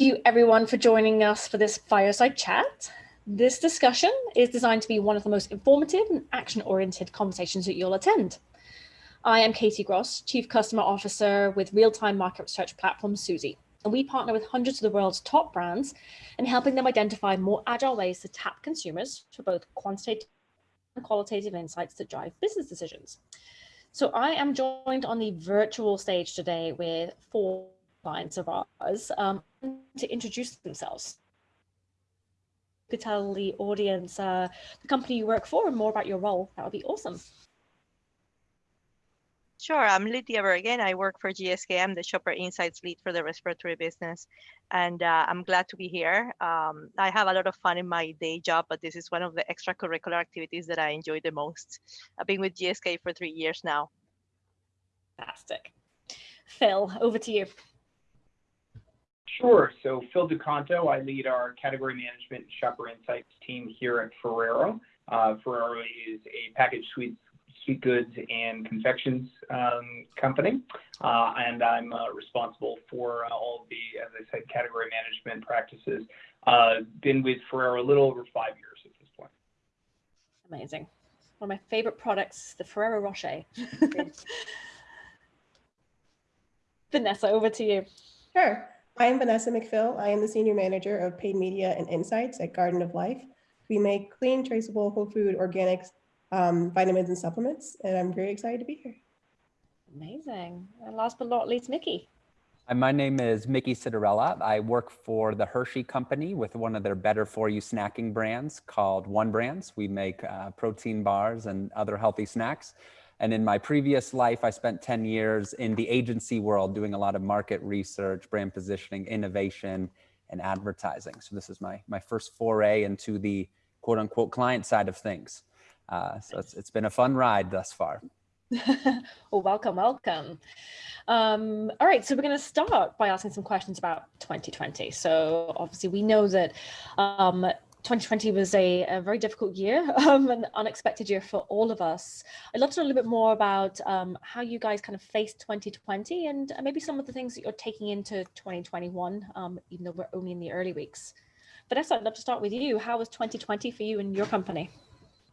you everyone for joining us for this fireside chat. This discussion is designed to be one of the most informative and action-oriented conversations that you'll attend. I am Katie Gross, Chief Customer Officer with real-time market research platform Suzy, and we partner with hundreds of the world's top brands in helping them identify more agile ways to tap consumers for both quantitative and qualitative insights that drive business decisions. So I am joined on the virtual stage today with four clients of ours um, to introduce themselves. You could tell the audience uh, the company you work for and more about your role. That would be awesome. Sure, I'm Lydia Bergen. I work for GSK. I'm the Shopper Insights lead for the respiratory business, and uh, I'm glad to be here. Um, I have a lot of fun in my day job, but this is one of the extracurricular activities that I enjoy the most. I've been with GSK for three years now. Fantastic. Phil, over to you. Sure. So Phil DeConto, I lead our category management shopper insights team here at Ferrero. Uh, Ferrero is a packaged sweet sweet goods and confections um, company, uh, and I'm uh, responsible for uh, all of the, as I said, category management practices. Uh, been with Ferrero a little over five years at this point. Amazing. One of my favorite products, the Ferrero Rocher. Vanessa, over to you. Sure. I am Vanessa McPhill. I am the Senior Manager of Paid Media and Insights at Garden of Life. We make clean, traceable, whole food, organics, um, vitamins and supplements, and I'm very excited to be here. Amazing. And last but not least, Mickey. My name is Mickey Citarella. I work for the Hershey Company with one of their better for you snacking brands called One Brands. We make uh, protein bars and other healthy snacks. And in my previous life, I spent 10 years in the agency world doing a lot of market research, brand positioning, innovation, and advertising. So this is my, my first foray into the quote unquote client side of things. Uh, so it's, it's been a fun ride thus far. well, welcome, welcome. Um, all right, so we're going to start by asking some questions about 2020. So obviously we know that um, 2020 was a, a, very difficult year, um, an unexpected year for all of us. I'd love to know a little bit more about um, how you guys kind of faced 2020 and maybe some of the things that you're taking into 2021, um, even though we're only in the early weeks. Vanessa, I'd love to start with you. How was 2020 for you and your company?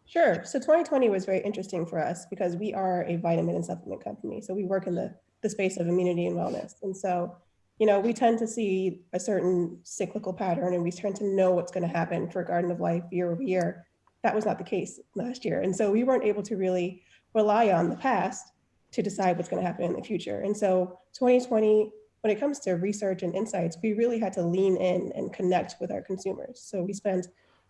Sure. So 2020 was very interesting for us because we are a vitamin and supplement company. So we work in the, the space of immunity and wellness. And so you know, we tend to see a certain cyclical pattern and we tend to know what's going to happen for Garden of Life year over year. That was not the case last year. And so we weren't able to really rely on the past to decide what's going to happen in the future. And so 2020, when it comes to research and insights, we really had to lean in and connect with our consumers. So we spent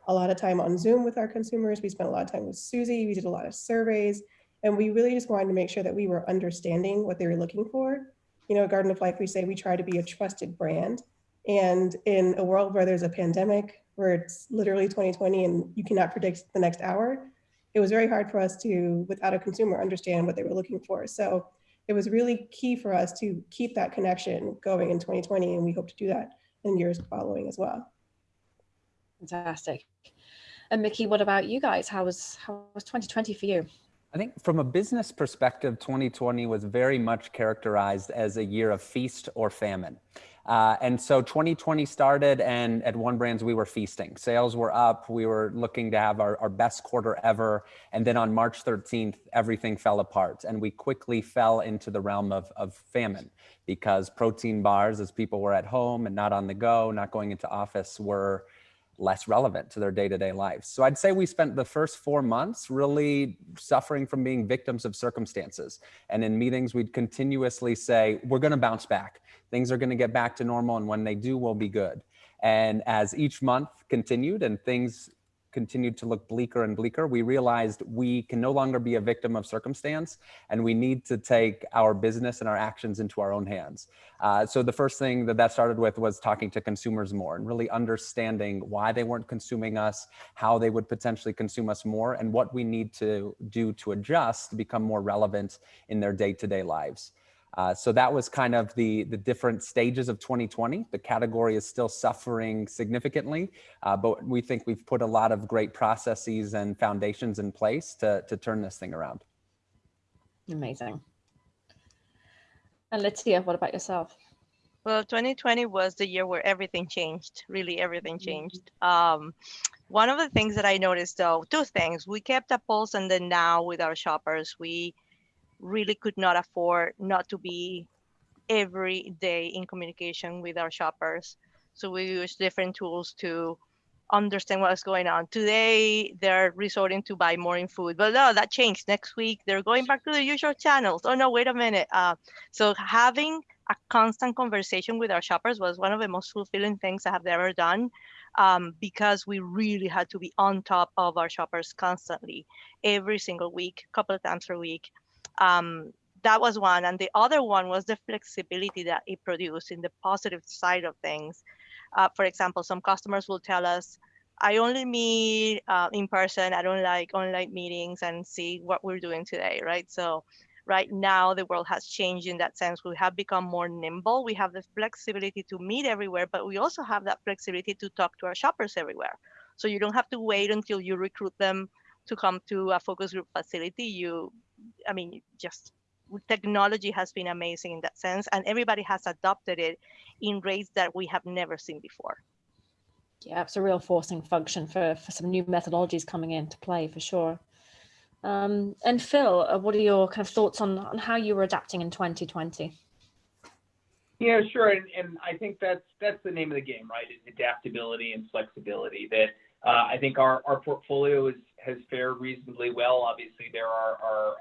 a lot of time on Zoom with our consumers. We spent a lot of time with Suzy. We did a lot of surveys. And we really just wanted to make sure that we were understanding what they were looking for you know, Garden of Life, we say we try to be a trusted brand. And in a world where there's a pandemic, where it's literally 2020 and you cannot predict the next hour, it was very hard for us to, without a consumer, understand what they were looking for. So it was really key for us to keep that connection going in 2020, and we hope to do that in years following as well. Fantastic. And Mickey, what about you guys? How was how was 2020 for you? I think from a business perspective, 2020 was very much characterized as a year of feast or famine. Uh, and so 2020 started and at One Brands, we were feasting. Sales were up. We were looking to have our, our best quarter ever. And then on March 13th, everything fell apart and we quickly fell into the realm of, of famine because protein bars, as people were at home and not on the go, not going into office, were less relevant to their day-to-day lives. So I'd say we spent the first four months really suffering from being victims of circumstances. And in meetings, we'd continuously say, we're gonna bounce back. Things are gonna get back to normal and when they do, we'll be good. And as each month continued and things continued to look bleaker and bleaker, we realized we can no longer be a victim of circumstance and we need to take our business and our actions into our own hands. Uh, so the first thing that that started with was talking to consumers more and really understanding why they weren't consuming us, how they would potentially consume us more, and what we need to do to adjust to become more relevant in their day-to-day -day lives. Uh, so that was kind of the, the different stages of 2020. The category is still suffering significantly, uh, but we think we've put a lot of great processes and foundations in place to, to turn this thing around. Amazing. And Lydia, what about yourself? Well, 2020 was the year where everything changed. Really, everything changed. Um, one of the things that I noticed, though, two things: we kept a pulse, and then now with our shoppers, we really could not afford not to be every day in communication with our shoppers. So we use different tools to understand what's going on. Today, they're resorting to buy more in food, but no, that changed. Next week, they're going back to the usual channels. Oh no, wait a minute. Uh, so having a constant conversation with our shoppers was one of the most fulfilling things I have ever done um, because we really had to be on top of our shoppers constantly, every single week, a couple of times per week. Um, that was one. And the other one was the flexibility that it produced in the positive side of things. Uh, for example, some customers will tell us, I only meet uh, in person. I don't like online meetings and see what we're doing today, right? So right now the world has changed in that sense. We have become more nimble. We have the flexibility to meet everywhere, but we also have that flexibility to talk to our shoppers everywhere. So you don't have to wait until you recruit them to come to a focus group facility. You, I mean, just technology has been amazing in that sense, and everybody has adopted it in rates that we have never seen before. Yeah, it's a real forcing function for, for some new methodologies coming into play for sure. Um, and Phil, uh, what are your kind of thoughts on, on how you were adapting in 2020? Yeah, sure. And, and I think that's that's the name of the game, right? Is adaptability and flexibility. That I think our, our portfolio has fared reasonably well. Obviously, there are, uh, uh,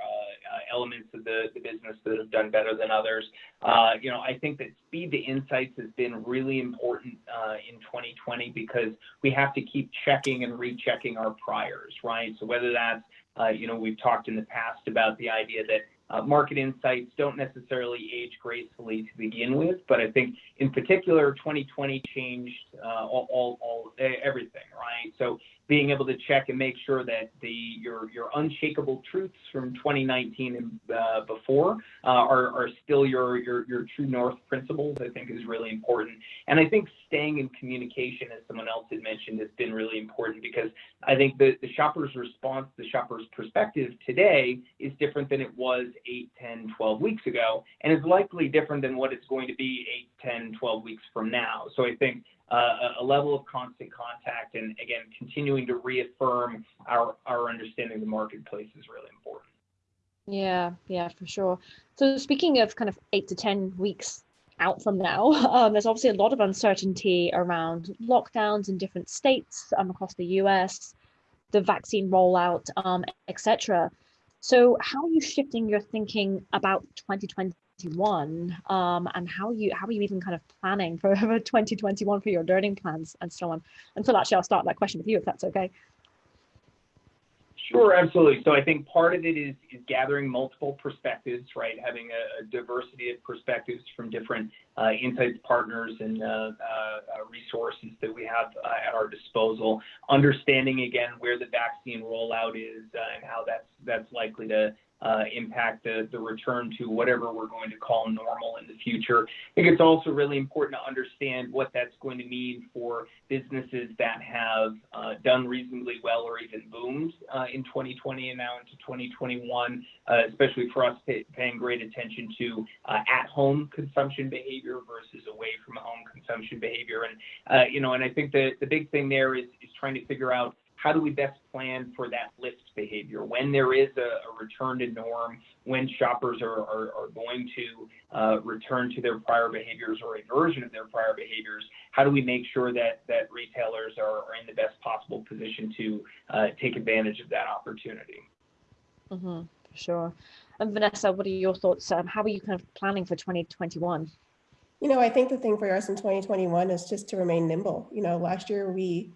elements of the, the business that have done better than others. Uh, you know, I think that speed to insights has been really important uh, in 2020 because we have to keep checking and rechecking our priors, right? So whether that's uh, you know, we've talked in the past about the idea that uh, market insights don't necessarily age gracefully to begin with, but I think in particular, 2020 changed uh, all, all, all, everything, right? So being able to check and make sure that the your your unshakable truths from 2019 and uh, before uh, are, are still your, your your true north principles, I think is really important. And I think staying in communication, as someone else had mentioned, has been really important because I think the, the shopper's response, the shopper's perspective today is different than it was 8, 10, 12 weeks ago, and is likely different than what it's going to be 8, 10, 12 weeks from now. So I think a level of constant contact and again, continuing to reaffirm our, our understanding of the marketplace is really important. Yeah, yeah, for sure. So speaking of kind of eight to 10 weeks out from now, um, there's obviously a lot of uncertainty around lockdowns in different states um, across the US, the vaccine rollout, um, etc. So how are you shifting your thinking about 2020 2021 um, and how you how are you even kind of planning for, for 2021 for your learning plans and so on and so actually i'll start that question with you if that's okay Sure, absolutely. So I think part of it is, is gathering multiple perspectives, right? Having a, a diversity of perspectives from different uh, insights partners and uh, uh, resources that we have uh, at our disposal. Understanding again where the vaccine rollout is uh, and how that's that's likely to uh, impact the, the return to whatever we're going to call normal in the future. I think it's also really important to understand what that's going to mean for businesses that have uh, done reasonably well or even boomed uh, in 2020 and now into 2021, uh, especially for us pay, paying great attention to uh, at-home consumption behavior versus away from home consumption behavior. And, uh, you know, and I think the, the big thing there is, is trying to figure out how do we best plan for that lift behavior when there is a, a return to norm, when shoppers are, are, are going to uh, return to their prior behaviors or a version of their prior behaviors? How do we make sure that, that retailers are, are in the best possible position to uh, take advantage of that opportunity? Mm-hmm, for sure. And Vanessa, what are your thoughts? Um, how are you kind of planning for 2021? You know, I think the thing for us in 2021 is just to remain nimble. You know, last year we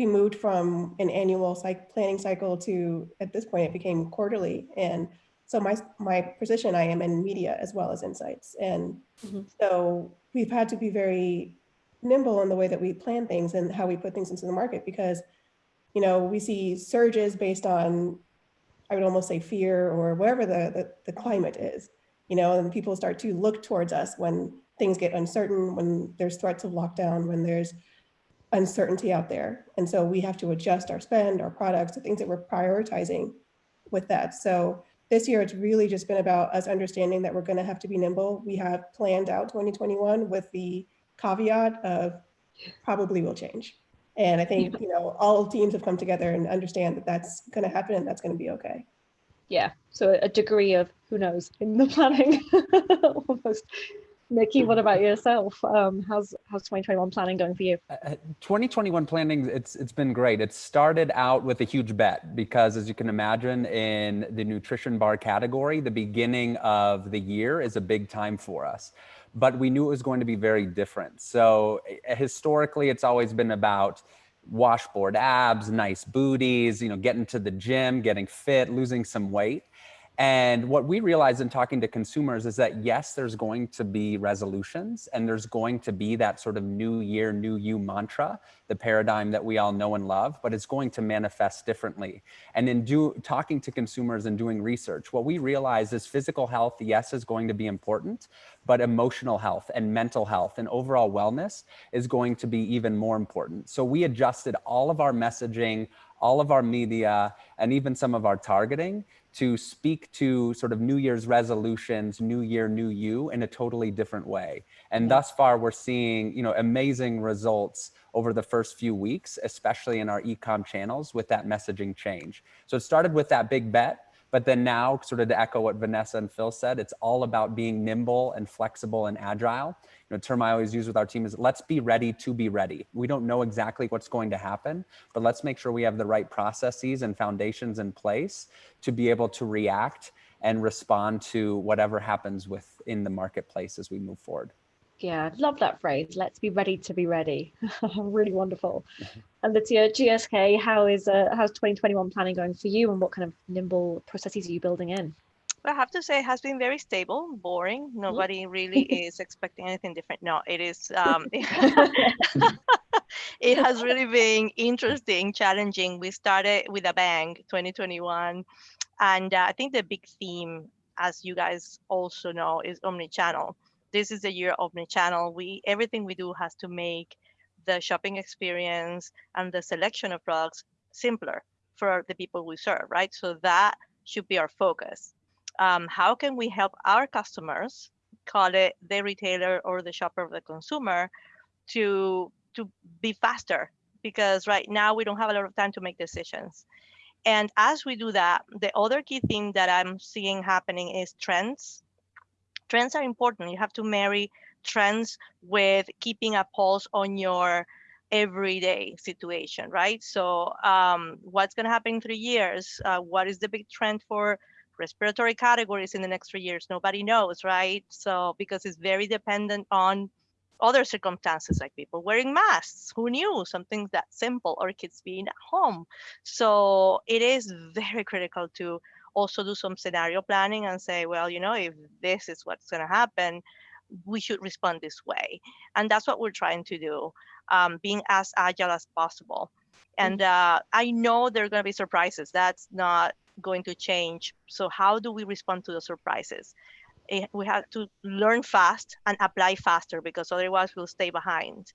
we moved from an annual psych planning cycle to, at this point, it became quarterly. And so my, my position, I am in media as well as insights. And mm -hmm. so we've had to be very nimble in the way that we plan things and how we put things into the market because, you know, we see surges based on, I would almost say fear or whatever the, the, the climate is, you know, and people start to look towards us when things get uncertain, when there's threats of lockdown, when there's uncertainty out there. And so we have to adjust our spend, our products, the things that we're prioritizing with that. So this year, it's really just been about us understanding that we're going to have to be nimble. We have planned out 2021 with the caveat of probably will change. And I think, you know, all teams have come together and understand that that's going to happen and that's going to be okay. Yeah, so a degree of who knows in the planning almost. Nikki, what about yourself? Um, how's how's 2021 planning going for you? Uh, 2021 planning, it's it's been great. It started out with a huge bet because, as you can imagine, in the nutrition bar category, the beginning of the year is a big time for us. But we knew it was going to be very different. So historically, it's always been about washboard abs, nice booties, you know, getting to the gym, getting fit, losing some weight. And what we realized in talking to consumers is that yes, there's going to be resolutions and there's going to be that sort of new year, new you mantra, the paradigm that we all know and love, but it's going to manifest differently. And in do, talking to consumers and doing research, what we realize is physical health, yes, is going to be important, but emotional health and mental health and overall wellness is going to be even more important. So we adjusted all of our messaging, all of our media, and even some of our targeting to speak to sort of New Year's resolutions, New Year, New You in a totally different way. And yeah. thus far, we're seeing you know amazing results over the first few weeks, especially in our ecom channels with that messaging change. So it started with that big bet but then now, sort of to echo what Vanessa and Phil said, it's all about being nimble and flexible and agile. You know, term I always use with our team is let's be ready to be ready. We don't know exactly what's going to happen, but let's make sure we have the right processes and foundations in place to be able to react and respond to whatever happens within the marketplace as we move forward. Yeah, love that phrase. Let's be ready to be ready. really wonderful. And Letitia, GSK, how is uh, how's 2021 planning going for you, and what kind of nimble processes are you building in? Well, I have to say it has been very stable, boring. Nobody really is expecting anything different. No, it is. Um, it has really been interesting, challenging. We started with a bang, 2021, and uh, I think the big theme, as you guys also know, is omni-channel this is the year of the channel. We everything we do has to make the shopping experience and the selection of products simpler for the people we serve, right? So that should be our focus. Um, how can we help our customers, call it the retailer or the shopper or the consumer, to to be faster? Because right now we don't have a lot of time to make decisions. And as we do that, the other key thing that I'm seeing happening is trends trends are important. You have to marry trends with keeping a pulse on your everyday situation, right? So um, what's going to happen in three years? Uh, what is the big trend for respiratory categories in the next three years? Nobody knows, right? So because it's very dependent on other circumstances like people wearing masks who knew something that simple or kids being at home so it is very critical to also do some scenario planning and say, well, you know, if this is what's going to happen, we should respond this way. And that's what we're trying to do, um, being as agile as possible. And mm-hmm. uh, I know there are going to be surprises. That's not going to change. So how do we respond to the surprises? Eh, we have to learn fast and apply faster because otherwise we'll stay behind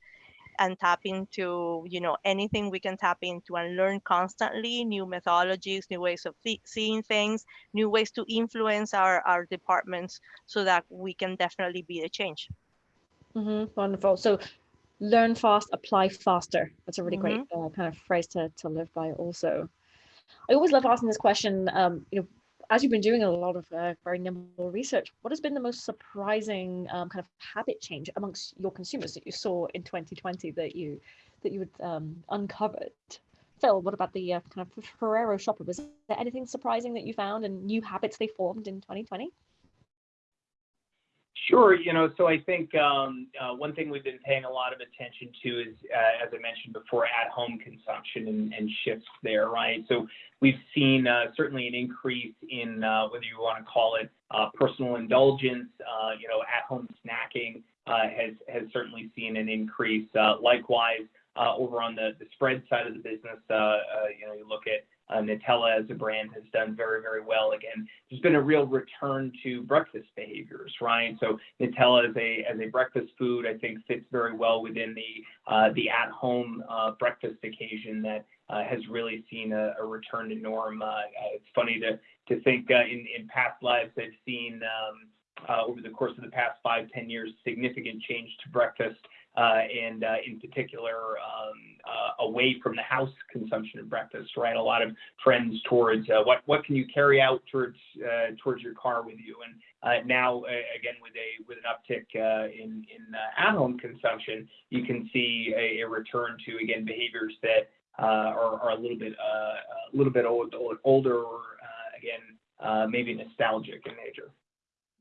and tap into you know anything we can tap into and learn constantly new methodologies new ways of th seeing things new ways to influence our our departments so that we can definitely be the change mm -hmm. wonderful so learn fast apply faster that's a really mm -hmm. great uh, kind of phrase to, to live by also i always love asking this question um you know as you've been doing a lot of uh, very nimble research, what has been the most surprising um, kind of habit change amongst your consumers that you saw in 2020 that you that you had um, uncovered? Phil, what about the uh, kind of Ferrero shopper? Was there anything surprising that you found and new habits they formed in 2020? Sure. You know, so I think um, uh, one thing we've been paying a lot of attention to is, uh, as I mentioned before, at-home consumption and, and, shifts there, right? So we've seen uh, certainly an increase in uh, whether you want to call it uh, personal indulgence, uh, you know, at-home snacking has has certainly seen an increase. likewise, over on the, the spread side of the business, you know, you look at uh, Nutella as a brand has done very, very well. Again, there's been a real return to breakfast behaviors, right? So Nutella as a as a breakfast food, I think fits very well within the uh, the at-home uh, breakfast occasion that uh, has really seen a, a, return to norm. Uh, it's funny to to think uh, in in past lives I've seen. Um, over the course of the past five, ten years, significant change to breakfast uh, Uh, and uh, in particular um, uh, away from the house consumption of breakfast, right? A lot of trends towards uh, what what can you carry out towards uh, towards your car with you, and now again with a with an uptick in in at-home consumption, you can see a, a, return to again behaviors that are, are a little bit a little bit old, older or again maybe nostalgic in nature.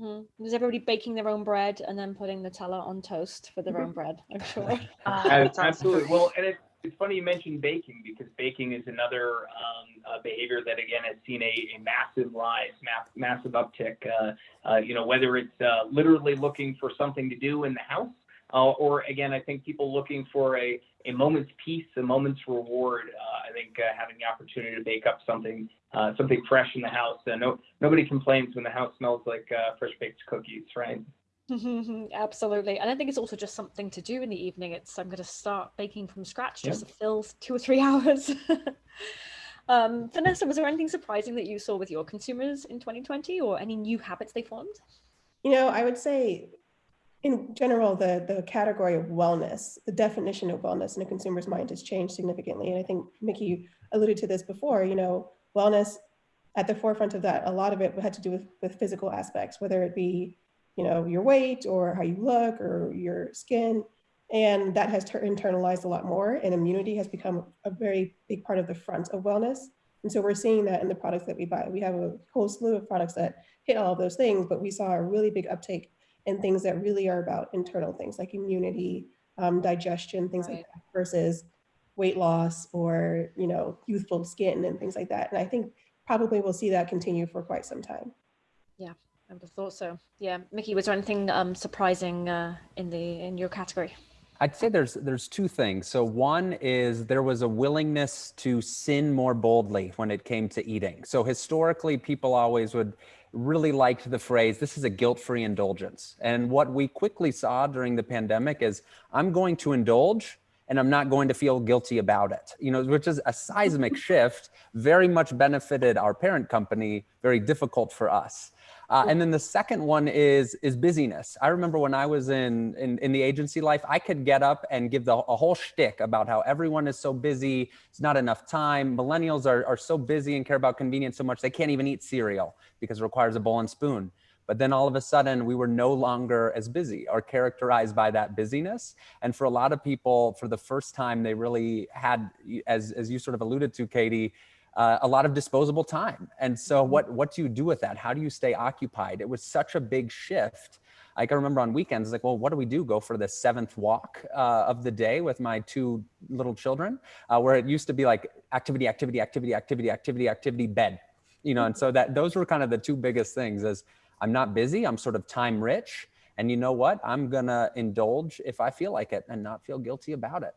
Mm. Is everybody baking their own bread and then putting Nutella on toast for their own bread? I'm sure. Uh, absolutely. Well, and it, it's funny you mentioned baking because baking is another um, uh, behavior that again has seen a, a massive rise, mass, massive uptick. Uh, uh, you know, whether it's uh, literally looking for something to do in the house, uh, or again, I think people looking for a, a moment's peace, a moment's reward. I think having the opportunity to bake up something uh, something fresh in the house. Uh, no, nobody complains when the house smells like uh, fresh baked cookies, right? Absolutely. And I think it's also just something to do in the evening. It's I'm going to start baking from scratch just yeah. to fill two or three hours. um, Vanessa, was there anything surprising that you saw with your consumers in 2020 or any new habits they formed? You know, I would say in general, the, the category of wellness, the definition of wellness in a consumer's mind has changed significantly. And I think Mickey alluded to this before, you know, wellness at the forefront of that, a lot of it had to do with, with physical aspects, whether it be, you know, your weight or how you look or your skin. And that has internalized a lot more and immunity has become a very big part of the front of wellness. And so we're seeing that in the products that we buy. We have a whole slew of products that hit all of those things, but we saw a really big uptake in things that really are about internal things like immunity, um, digestion, things right. like that, versus weight loss or, you know, youthful skin and things like that. And I think probably we'll see that continue for quite some time. Yeah, I would have thought so. Yeah. Mickey, was there anything um, surprising uh, in the in your category? I'd say there's there's two things. So one is there was a willingness to sin more boldly when it came to eating. So historically, people always would really liked the phrase, this is a guilt-free indulgence. And what we quickly saw during the pandemic is I'm going to indulge and I'm not going to feel guilty about it, you know, which is a seismic shift, very much benefited our parent company, very difficult for us. Uh, and then the second one is is busyness. I remember when I was in, in, in the agency life, I could get up and give the, a whole shtick about how everyone is so busy, it's not enough time. Millennials are, are so busy and care about convenience so much, they can't even eat cereal because it requires a bowl and spoon. But then all of a sudden, we were no longer as busy or characterized by that busyness. And for a lot of people, for the first time, they really had, as, as you sort of alluded to, Katie, uh, a lot of disposable time. And so mm-hmm. what, what do you do with that? How do you stay occupied? It was such a big shift. I can remember on weekends, like, well, what do we do? Go for the seventh walk uh, of the day with my two little children, uh, where it used to be like activity, activity, activity, activity, activity, activity, bed, you know? And so that those were kind of the two biggest things is I'm not busy. I'm sort of time rich. And you know what? I'm going to indulge if I feel like it and not feel guilty about it.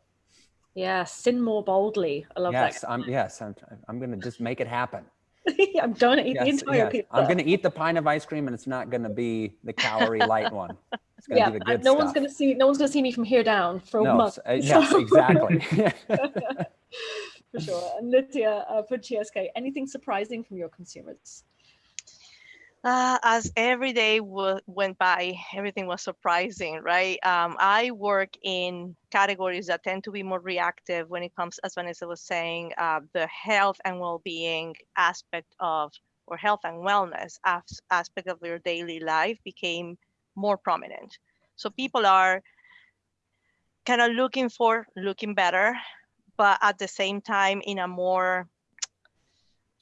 Yeah, sin more boldly. I love yes, that. I'm, yes, I'm, I'm going to just make it happen. I'm going to eat yes, the entire yes. pizza. I'm going to eat the pine of ice cream, and it's not going to be the calorie light one. It's going to yeah, be the good no stuff. one's going to see. No one's going to see me from here down for no, a month. Uh, yes, exactly. for sure. And Lydia, uh, for GSK, anything surprising from your consumers? Uh, as every day went by, everything was surprising, right? Um, I work in categories that tend to be more reactive when it comes, as Vanessa was saying, uh, the health and well-being aspect of, or health and wellness as, aspect of your daily life became more prominent. So people are kind of looking for looking better, but at the same time in a more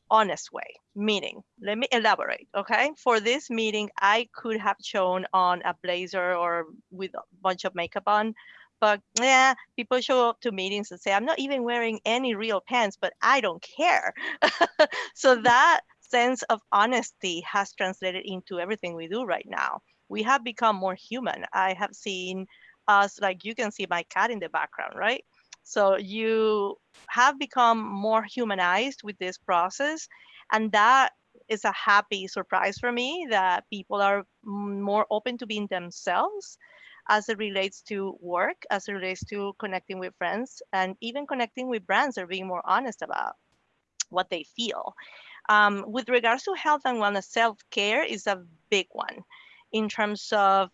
honest way Meaning, let me elaborate okay? For this meeting i could have shown on a blazer or with a bunch of makeup on but yeah people show up to meetings and say i'm not even wearing any real pants but i don't care. So that sense of honesty has translated into everything we do right now. We have become more human. I have seen us like you can see my cat in the background right So you have become more humanized with this process. And that is a happy surprise for me that people are more open to being themselves as it relates to work, as it relates to connecting with friends, and even connecting with brands are being more honest about what they feel. Um, with regards to health and wellness, self-care is a big one in terms of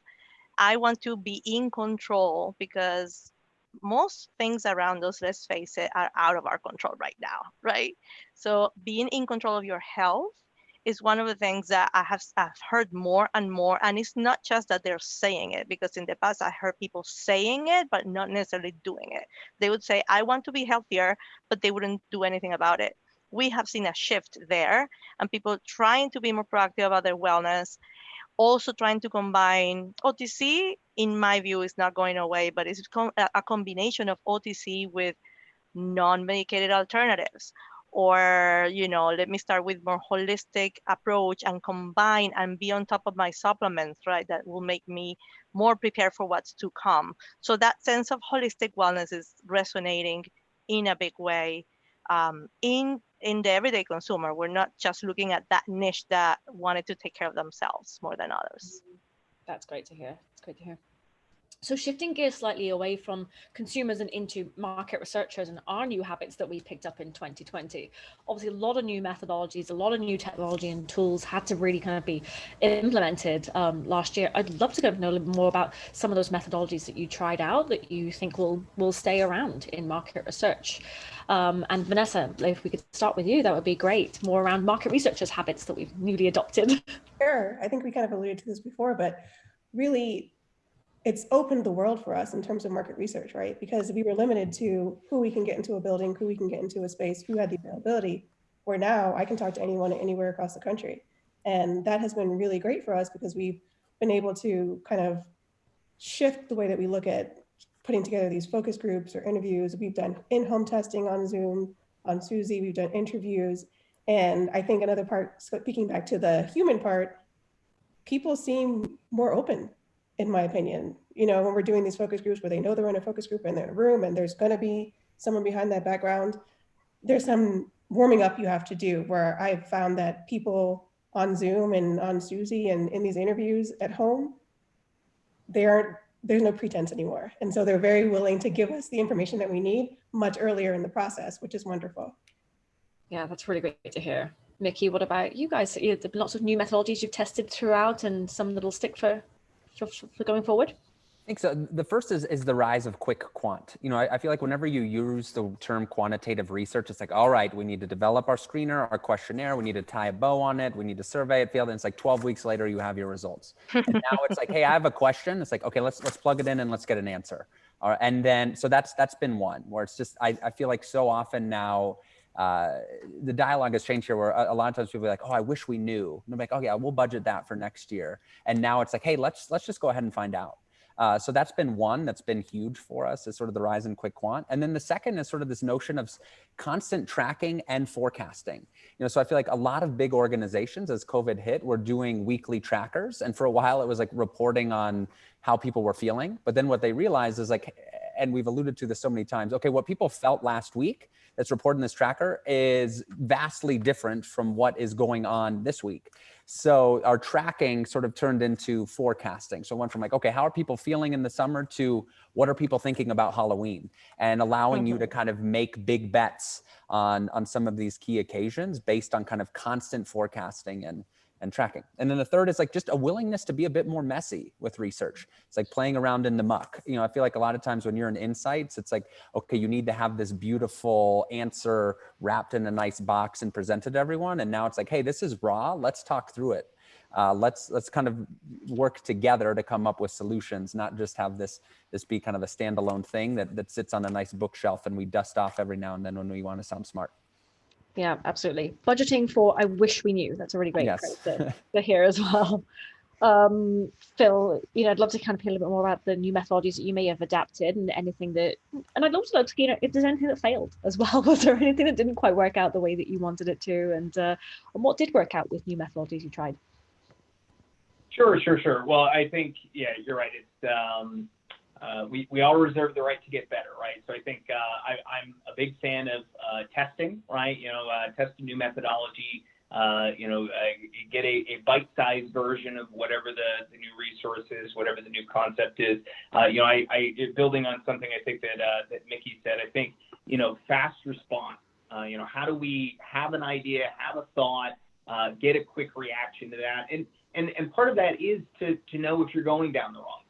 I want to be in control because most things around us, let's face it, are out of our control right now, right? So being in control of your health is one of the things that I have I've heard more and more. And it's not just that they're saying it, because in the past I heard people saying it, but not necessarily doing it. They would say, I want to be healthier, but they wouldn't do anything about it. We have seen a shift there and people trying to be more proactive about their wellness also trying to combine OTC, in my view, is not going away, but it's a combination of OTC with non-medicated alternatives. Or, you know, let me start with more holistic approach and combine and be on top of my supplements, right? That will make me more prepared for what's to come. So that sense of holistic wellness is resonating in a big way um, in in the everyday consumer. We're not just looking at that niche that wanted to take care of themselves more than others. Mm-hmm. That's great to hear. It's great to hear. So shifting gears slightly away from consumers and into market researchers and our new habits that we picked up in 2020. Obviously, a lot of new methodologies, a lot of new technology and tools had to really kind of be implemented um, last year. I'd love to kind of know a little bit more about some of those methodologies that you tried out that you think will will stay around in market research. Um, and Vanessa, if we could start with you, that would be great. More around market researchers' habits that we've newly adopted. Sure. I think we kind of alluded to this before, but really it's opened the world for us in terms of market research, right? Because we were limited to who we can get into a building, who we can get into a space, who had the availability, where now I can talk to anyone anywhere across the country. And that has been really great for us because we've been able to kind of shift the way that we look at putting together these focus groups or interviews. We've done in-home testing on Zoom, on Suzy, we've done interviews. And I think another part, speaking back to the human part, people seem more open in my opinion. You know, when we're doing these focus groups where they know they're in a focus group and they're in a room and there's going to be someone behind that background, there's some warming up you have to do where I've found that people on Zoom and on Suzy and in these interviews at home, they aren't, there's no pretense anymore. And so they're very willing to give us the information that we need much earlier in the process, which is wonderful. Yeah, that's really great to hear. Mickey, what about you guys? Lots of new methodologies you've tested throughout and some that'll stick for going forward? I think so. The first is, is the rise of quick quant. You know, I, I, feel like whenever you use the term quantitative research, it's like, all right, we need to develop our screener, our questionnaire, we need to tie a bow on it, we need to survey it, field, and it's like 12 weeks later, you have your results. and now it's like, hey, I have a question. It's like, okay, let's let's plug it in and let's get an answer. Uh, and then, so that's that's been one where it's just, I, I feel like so often now, uh, the dialogue has changed here where a, a, lot of times people are like, oh, I wish we knew. And I'm like, oh yeah, we'll budget that for next year. And now it's like, hey, let's let's just go ahead and find out. Uh, so that's been one that's been huge for us is sort of the rise in quick quant. And then the second is sort of this notion of constant tracking and forecasting. You know, so I feel like a lot of big organizations as COVID hit were doing weekly trackers. And for a while it was like reporting on how people were feeling. But then what they realized is like, and we've alluded to this so many times, okay, what people felt last week that's reported in this tracker is vastly different from what is going on this week. So our tracking sort of turned into forecasting. So went from like, okay, how are people feeling in the summer to what are people thinking about Halloween and allowing you to mm-hmm. kind of make big bets on, on some of these key occasions based on kind of constant forecasting and, and tracking. And then the third is like just a willingness to be a bit more messy with research. It's like playing around in the muck. You know, I feel like a lot of times when you're in insights, it's like, okay, you need to have this beautiful answer wrapped in a nice box and presented to everyone. And now it's like, hey, this is raw. Let's talk through it. Uh, let's let's kind of work together to come up with solutions, not just have this this be kind of a standalone thing that that sits on a nice bookshelf and we dust off every now and then when we want to sound smart. Yeah, absolutely. Budgeting for I wish we knew. That's a really great yes. to, to hear as well. Um, Phil, you know, I'd love to kind of hear a little bit more about the new methodologies that you may have adapted and anything that, and I'd also love to, you know, if there's anything that failed as well. Was there anything that didn't quite work out the way that you wanted it to? And, uh, and what did work out with new methodologies you tried? Sure, sure, sure. Well, I think, yeah, you're right. It's, um, uh, we, we all reserve the right to get better, right? So I think uh, I, am a big fan of uh, testing, right? You know, uh, test a new methodology, uh, you know, get a, a bite-sized version of whatever the, the new resource is, whatever the new concept is. you know, I, I, building on something I think that, that Mickey said, I think, you know, fast response. you know, how do we have an idea, have a thought, get a quick reaction to that? And, and, and part of that is to, to know if you're going down the wrong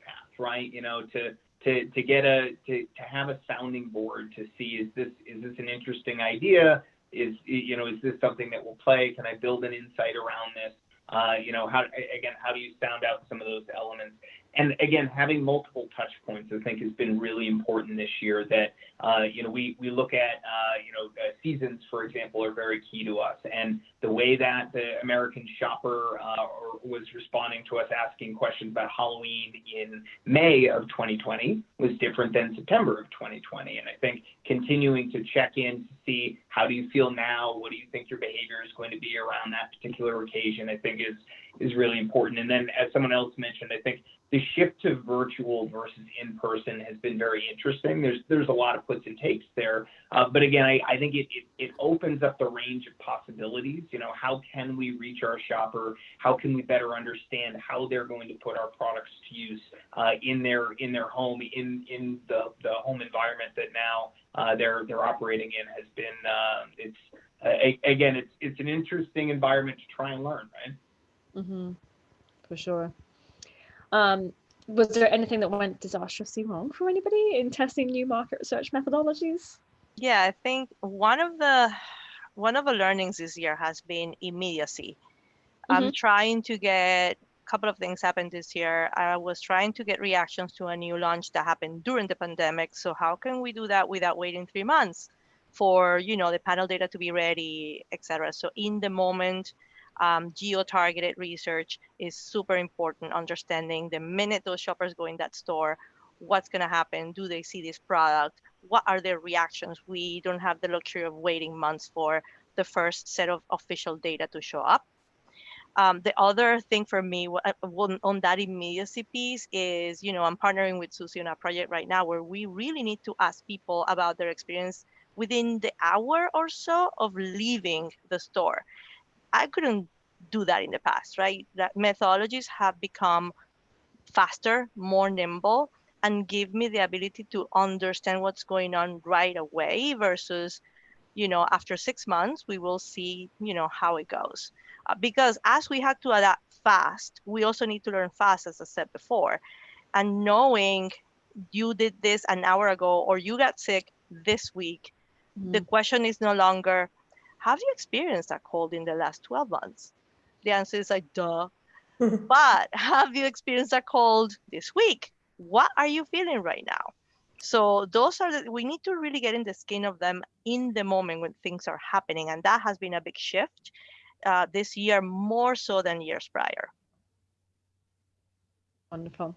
right? You know, to, to, to get a, to, to have a sounding board to see, is this, is this an interesting idea? Is, you know, is this something that will play? Can I build an insight around this? Uh, you know, how, again, how do you sound out some of those elements? And again, having multiple touch points, I think, has been really important this year. That uh, you know, we we look at uh, you know uh, seasons, for example, are very key to us, and the way that the American shopper uh, was responding to us asking questions about Halloween in May of 2020 was different than September of 2020. And I think continuing to check in to see how do you feel now, what do you think your behavior is going to be around that particular occasion, I think is is really important. And then, as someone else mentioned, I think the shift to virtual versus in person has been very interesting. There's there's a lot of puts and takes there, uh, but again, I, I think it, it, it opens up the range of possibilities. You know, how can we reach our shopper? How can we better understand how they're going to put our products to use uh, in their in their home in in the the home environment that now uh, they're they're operating in has been uh, it's again it's it's an interesting environment to try and learn, right? Mm-hmm. For sure. Um, was there anything that went disastrously wrong for anybody in testing new market research methodologies? Yeah, I think one of the one of the learnings this year has been immediacy. Mm-hmm. I'm trying to get a couple of things happened this year. I was trying to get reactions to a new launch that happened during the pandemic. So how can we do that without waiting three months for you know the panel data to be ready, etc. So in the moment, um, geo-targeted research is super important. Understanding the minute those shoppers go in that store, what's going to happen? Do they see this product? What are their reactions? We don't have the luxury of waiting months for the first set of official data to show up. Um, the other thing for me on that immediacy piece is, you know, I'm partnering with Suzy on a project right now where we really need to ask people about their experience within the hour or so of leaving the store. I couldn't do that in the past, right? That methodologies have become faster, more nimble, and give me the ability to understand what's going on right away versus, you know, after six months, we will see, you know, how it goes. Uh, because as we had to adapt fast, we also need to learn fast, as I said before. And knowing you did this an hour ago or you got sick this week, mm-hmm. the question is no longer, have you experienced that cold in the last 12 months? The answer is like, duh. but have you experienced that cold this week? What are you feeling right now? So those are the, we need to really get in the skin of them in the moment when things are happening. And that has been a big shift uh, this year, more so than years prior. Wonderful.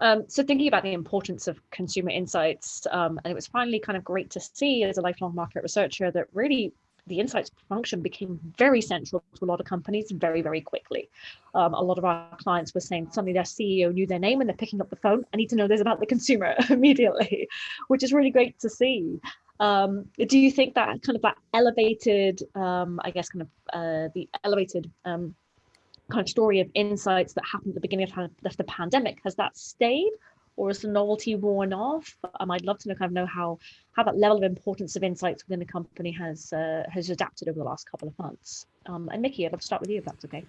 Um, so thinking about the importance of consumer insights, um, and it was finally kind of great to see as a lifelong market researcher that really the insights function became very central to a lot of companies very, very quickly. Um, a lot of our clients were saying suddenly their CEO knew their name and they're picking up the phone. I need to know this about the consumer immediately, which is really great to see. Um, do you think that kind of that elevated, um, I guess, kind of uh, the elevated um, kind of story of insights that happened at the beginning of the pandemic, has that stayed or is the novelty worn off? Um, I'd love to know, kind of know how how that level of importance of insights within the company has uh, has adapted over the last couple of months. Um, and Mickey, I'd love to start with you if that's okay.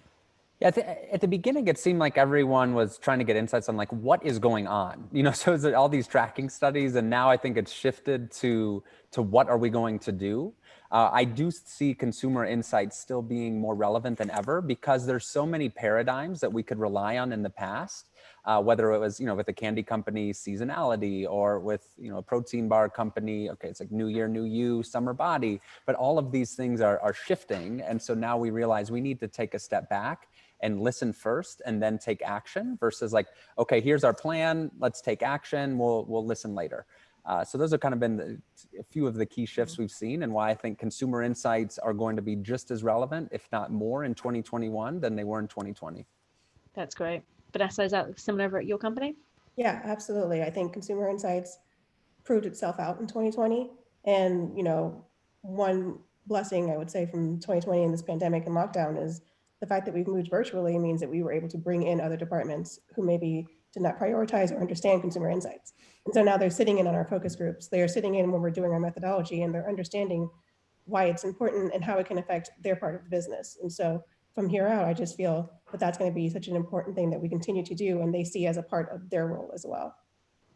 Yeah, at the beginning, it seemed like everyone was trying to get insights on like what is going on. You know, so it's all these tracking studies, and now I think it's shifted to to what are we going to do. Uh, I do see consumer insights still being more relevant than ever because there's so many paradigms that we could rely on in the past uh, whether it was, you know, with a candy company seasonality or with, you know, a protein bar company, okay, it's like new year, new you, summer body, but all of these things are, are shifting. And so now we realize we need to take a step back and listen first and then take action versus like, okay, here's our plan, let's take action, we'll, we'll listen later. Uh, so those have kind of been the, a few of the key shifts mm-hmm. we've seen and why I think consumer insights are going to be just as relevant, if not more in 2021 than they were in 2020. That's great. Vanessa, is that similar at your company? Yeah, absolutely. I think consumer insights proved itself out in 2020. And, you know, one blessing I would say from 2020 and this pandemic and lockdown is the fact that we've moved virtually means that we were able to bring in other departments who maybe did not prioritize or understand consumer insights. And so now they're sitting in on our focus groups. They are sitting in when we're doing our methodology and they're understanding why it's important and how it can affect their part of the business. And so from here out, I just feel that that's going to be such an important thing that we continue to do and they see as a part of their role as well.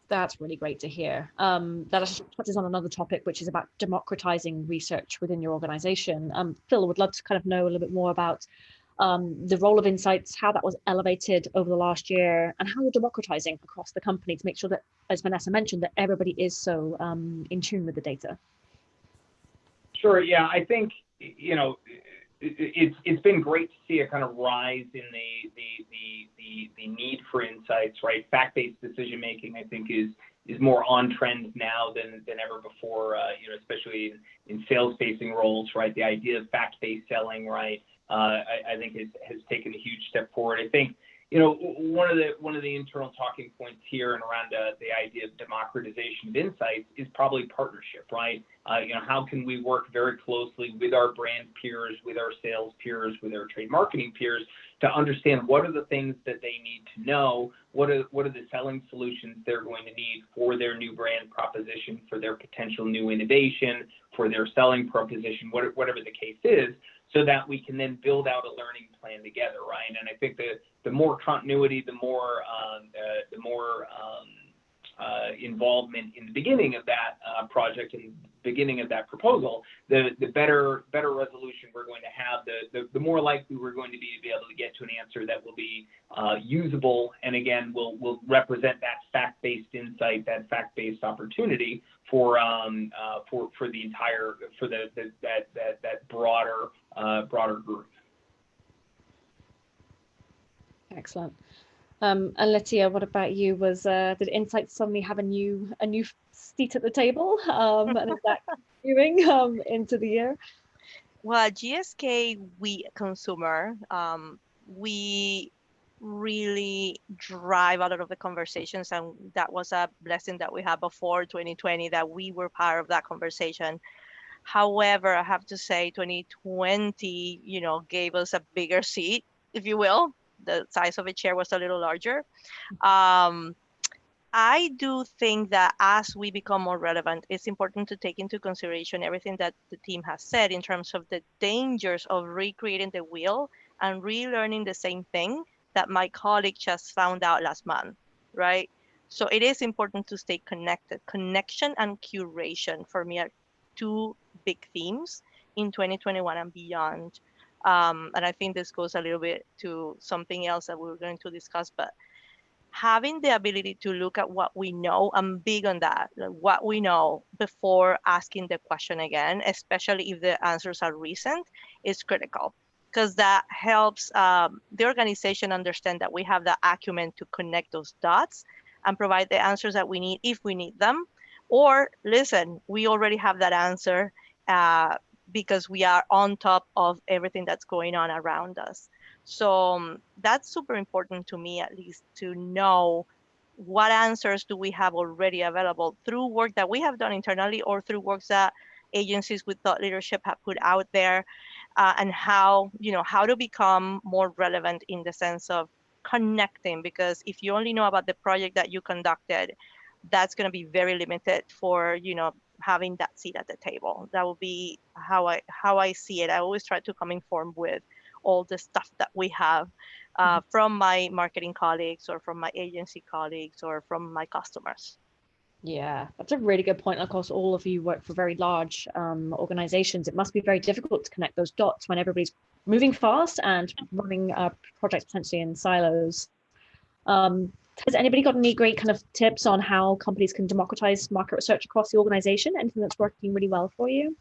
That's really great to hear. Um, that touches on another topic, which is about democratizing research within your organization. Um, Phil, would love to kind of know a little bit more about um, the role of insights, how that was elevated over the last year, and how you're democratizing across the company to make sure that, as Vanessa mentioned, that everybody is so um, in tune with the data. Sure. Yeah, I think you know it's it's been great to see a kind of rise in the the the the, the need for insights, right? Fact-based decision making, I think, is is more on trend now than than ever before. Uh, you know, especially in, in sales-facing roles, right? The idea of fact-based selling, right? Uh, I, think has has taken a huge step forward. I think you know, one of the one of the internal talking points here and around uh, the idea of democratization of insights is probably partnership, right? Uh, you know, how can we work very closely with our brand peers, with our sales peers, with our trade marketing peers to understand what are the things that they need to know, what are what are the selling solutions they're going to need for their new brand proposition, for their potential new innovation, for their selling proposition, whatever the case is, so that we can then build out a learning plan together, right? And I think the the more continuity, the more um, uh, the more um, uh, involvement in the beginning of that uh, project and beginning of that proposal, the the better better resolution we're going to have, the the, the more likely we're going to be to be able to get to an answer that will be uh, usable and again will will represent that fact-based insight, that fact-based opportunity for um, uh, for for the entire for the, the that that that broader broader group. Excellent. Um, and Lettia, what about you? Was uh, did Insight suddenly have a new a new seat at the table? Um, and is that continuing um, into the year? Well, GSK, we consumer, um, we really drive a lot of the conversations, and that was a blessing that we had before 2020 that we were part of that conversation. However, I have to say 2020, you know, gave us a bigger seat, if you will. The size of a chair was a little larger. Um, I do think that as we become more relevant, it's important to take into consideration everything that the team has said in terms of the dangers of recreating the wheel and relearning the same thing that my colleague just found out last month, right? So it is important to stay connected. Connection and curation for me are two big themes in 2021 and beyond. Um, and I think this goes a little bit to something else that we are going to discuss, but having the ability to look at what we know, I'm big on that, like what we know before asking the question again, especially if the answers are recent, is critical because that helps um, the organization understand that we have the acumen to connect those dots and provide the answers that we need if we need them. Or listen, we already have that answer uh, because we are on top of everything that's going on around us. So um, that's super important to me, at least, to know what answers do we have already available through work that we have done internally or through works that agencies with thought leadership have put out there uh, and how you know how to become more relevant in the sense of connecting because if you only know about the project that you conducted that's going to be very limited for you know having that seat at the table that will be how i how i see it i always try to come informed with all the stuff that we have uh, mm-hmm. from my marketing colleagues or from my agency colleagues or from my customers yeah, that's a really good point. Of course, all of you work for very large um, organizations. It must be very difficult to connect those dots when everybody's moving fast and running uh, projects potentially in silos. Um, has anybody got any great kind of tips on how companies can democratize market research across the organization? Anything that's working really well for you?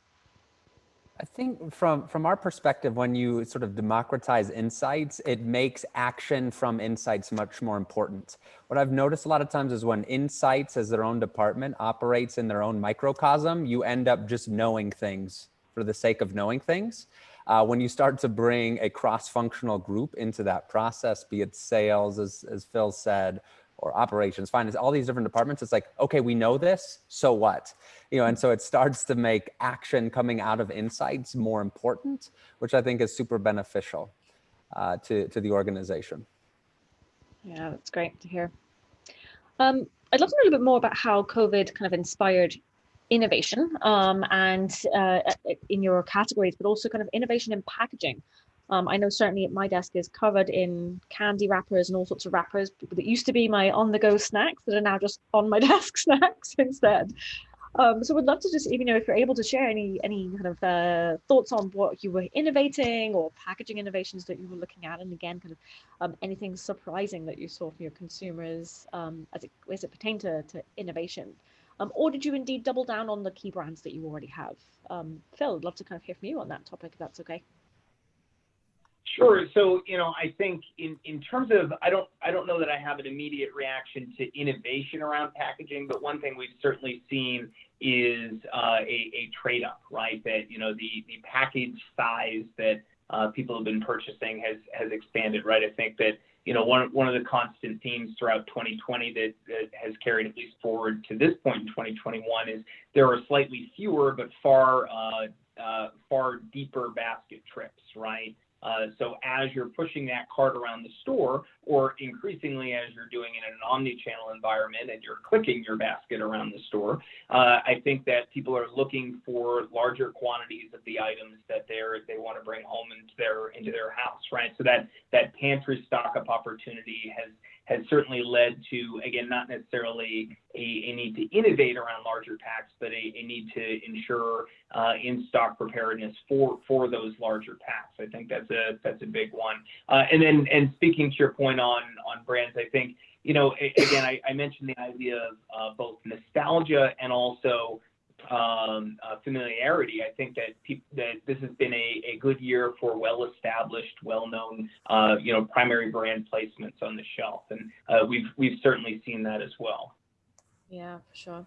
I think from, from our perspective, when you sort of democratize insights, it makes action from insights much more important. What I've noticed a lot of times is when insights as their own department operates in their own microcosm, you end up just knowing things for the sake of knowing things. Uh, when you start to bring a cross-functional group into that process, be it sales, as, as Phil said, or operations, finance, all these different departments. It's like, okay, we know this, so what? You know, and so it starts to make action coming out of insights more important, which I think is super beneficial uh, to, to the organization. Yeah, that's great to hear. Um, I'd love to know a little bit more about how COVID kind of inspired innovation um, and uh, in your categories, but also kind of innovation in packaging. Um, I know certainly my desk is covered in candy wrappers and all sorts of wrappers that used to be my on-the-go snacks that are now just on my desk snacks instead. Um, so would love to just, you know, if you're able to share any any kind of uh, thoughts on what you were innovating or packaging innovations that you were looking at, and again, kind of um, anything surprising that you saw from your consumers um, as it as it pertained to, to innovation, um, or did you indeed double down on the key brands that you already have? Um, Phil, I'd love to kind of hear from you on that topic, if that's okay. Sure. So, you know, I think in, in terms of, I don't, I don't know that I have an immediate reaction to innovation around packaging, but one thing we've certainly seen is uh, a, a trade up, right? That, you know, the, the package size that uh, people have been purchasing has, has expanded, right? I think that, you know, one, one of the constant themes throughout 2020 that, that has carried at least forward to this point in 2021 is there are slightly fewer, but far, uh, uh, far deeper basket trips, right? Uh, so as you're pushing that cart around the store, or increasingly as you're doing it in an omni-channel environment and you're clicking your basket around the store, uh, I think that people are looking for larger quantities of the items that they're they want to bring home into their into their house, right? So that that pantry stock up opportunity has has certainly led to, again, not necessarily a, a need to innovate around larger packs, but a, a need to ensure uh, in-stock preparedness for for those larger packs. I think that's a that's a big one. Uh, and then, and speaking to your point on on brands, I think you know, again, I, I mentioned the idea of uh, both nostalgia and also um, uh, familiarity. I think that that this has been a, a good year for well-established, well-known, uh, you know, primary brand placements on the shelf, and uh, we've we've certainly seen that as well. Yeah, for sure.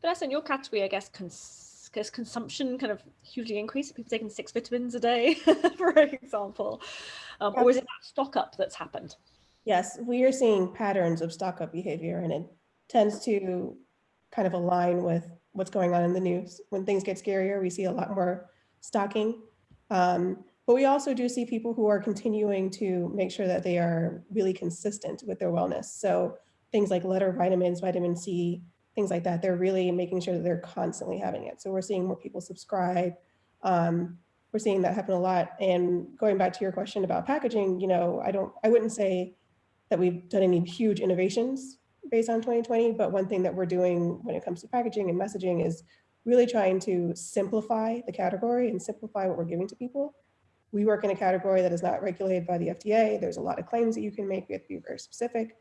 But as in your category, I guess, cons guess consumption kind of hugely increased. People taking six vitamins a day, for example, um, or is it that stock up that's happened? Yes, we are seeing patterns of stock up behavior, and it tends to kind of align with what's going on in the news. When things get scarier, we see a lot more stocking. Um, but we also do see people who are continuing to make sure that they are really consistent with their wellness. So things like letter vitamins, vitamin C, things like that, they're really making sure that they're constantly having it. So we're seeing more people subscribe. Um, we're seeing that happen a lot. And going back to your question about packaging, you know, I don't, I wouldn't say that we've done any huge innovations based on 2020, but one thing that we're doing when it comes to packaging and messaging is really trying to simplify the category and simplify what we're giving to people. We work in a category that is not regulated by the FDA. There's a lot of claims that you can make. We have to be very specific.